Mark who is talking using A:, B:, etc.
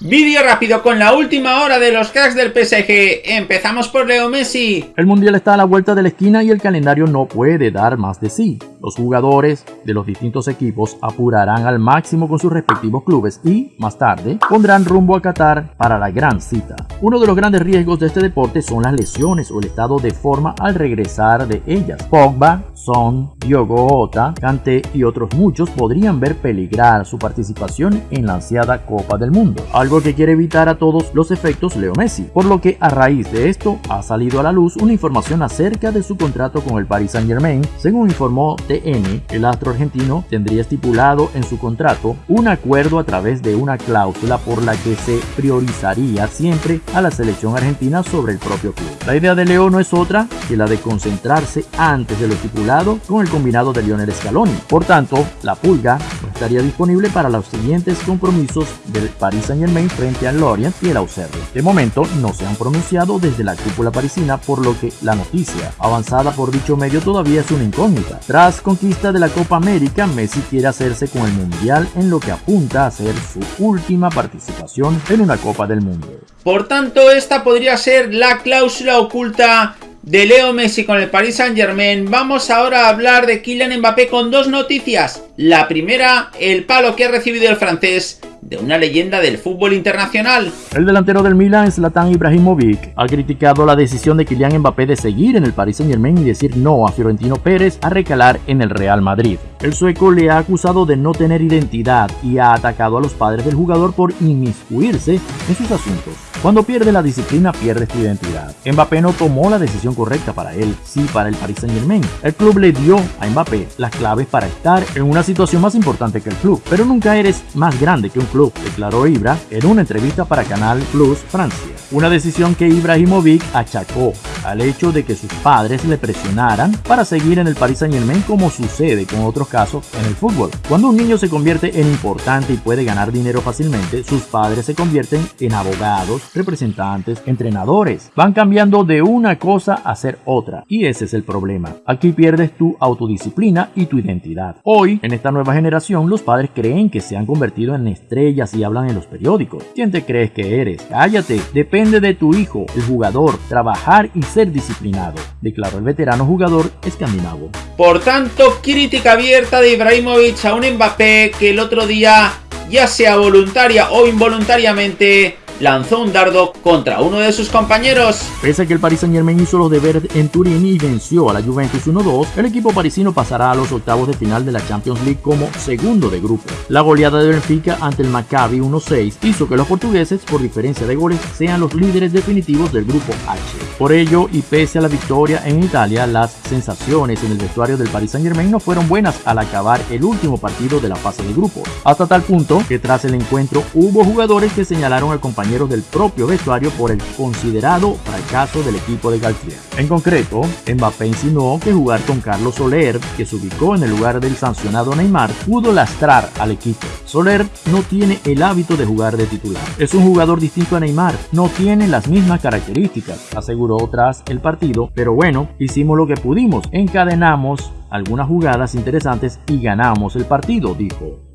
A: Vídeo rápido con la última hora de los cracks del PSG. Empezamos por Leo Messi.
B: El mundial está a la vuelta de la esquina y el calendario no puede dar más de sí. Los jugadores de los distintos equipos apurarán al máximo con sus respectivos clubes y, más tarde, pondrán rumbo a Qatar para la gran cita. Uno de los grandes riesgos de este deporte son las lesiones o el estado de forma al regresar de ellas. Pogba, Son, Diogo Ota, Kanté y otros muchos podrían ver peligrar su participación en la ansiada Copa del Mundo algo que quiere evitar a todos los efectos Leo Messi, por lo que a raíz de esto ha salido a la luz una información acerca de su contrato con el Paris Saint Germain. Según informó TN, el astro argentino tendría estipulado en su contrato un acuerdo a través de una cláusula por la que se priorizaría siempre a la selección argentina sobre el propio club. La idea de Leo no es otra que la de concentrarse antes de lo estipulado con el combinado de Lionel Scaloni. Por tanto, la pulga estaría disponible para los siguientes compromisos del Paris Saint Germain frente al Lorient y el Auxerre. De momento no se han pronunciado desde la cúpula parisina por lo que la noticia avanzada por dicho medio todavía es una incógnita. Tras conquista de la Copa América, Messi quiere hacerse con el Mundial en lo que apunta a ser su última participación en una Copa del Mundo.
A: Por tanto, esta podría ser la cláusula oculta de Leo Messi con el Paris Saint Germain, vamos ahora a hablar de Kylian Mbappé con dos noticias. La primera, el palo que ha recibido el francés de una leyenda del fútbol internacional.
B: El delantero del Milan, Zlatan Ibrahimovic, ha criticado la decisión de Kylian Mbappé de seguir en el Paris Saint Germain y decir no a Fiorentino Pérez a recalar en el Real Madrid. El sueco le ha acusado de no tener identidad y ha atacado a los padres del jugador por inmiscuirse en sus asuntos. Cuando pierde la disciplina, pierde su identidad. Mbappé no tomó la decisión correcta para él, sí para el Paris Saint Germain. El club le dio a Mbappé las claves para estar en una situación más importante que el club, pero nunca eres más grande que un club, declaró Ibra en una entrevista para Canal Plus Francia. Una decisión que Ibrahimovic achacó al hecho de que sus padres le presionaran para seguir en el Paris Saint Germain como sucede con otros casos en el fútbol. Cuando un niño se convierte en importante y puede ganar dinero fácilmente, sus padres se convierten en abogados, representantes, entrenadores. Van cambiando de una cosa a ser otra. Y ese es el problema. Aquí pierdes tu autodisciplina y tu identidad. Hoy, en esta nueva generación, los padres creen que se han convertido en estrellas y hablan en los periódicos. ¿Quién te crees que eres? Cállate. Depende de tu hijo, el jugador, trabajar y ser disciplinado, declaró el veterano jugador escandinavo.
A: Por tanto, crítica abierta de Ibrahimovic a un Mbappé que el otro día, ya sea voluntaria o involuntariamente, lanzó un dardo contra uno de sus compañeros.
B: Pese a que el Paris Saint Germain hizo los deberes en Turín y venció a la Juventus 1-2, el equipo parisino pasará a los octavos de final de la Champions League como segundo de grupo. La goleada de Benfica ante el Maccabi 1-6 hizo que los portugueses, por diferencia de goles, sean los líderes definitivos del grupo H. Por ello, y pese a la victoria en Italia, las sensaciones en el vestuario del Paris Saint Germain no fueron buenas al acabar el último partido de la fase de grupos, hasta tal punto que tras el encuentro hubo jugadores que señalaron al compañero del propio vestuario por el considerado fracaso del equipo de Galtier. En concreto, Mbappé insinuó que jugar con Carlos Soler, que se ubicó en el lugar del sancionado Neymar, pudo lastrar al equipo. Soler no tiene el hábito de jugar de titular. Es un jugador distinto a Neymar, no tiene las mismas características, aseguró tras el partido, pero bueno, hicimos lo que pudimos, encadenamos algunas jugadas interesantes y ganamos el partido, dijo.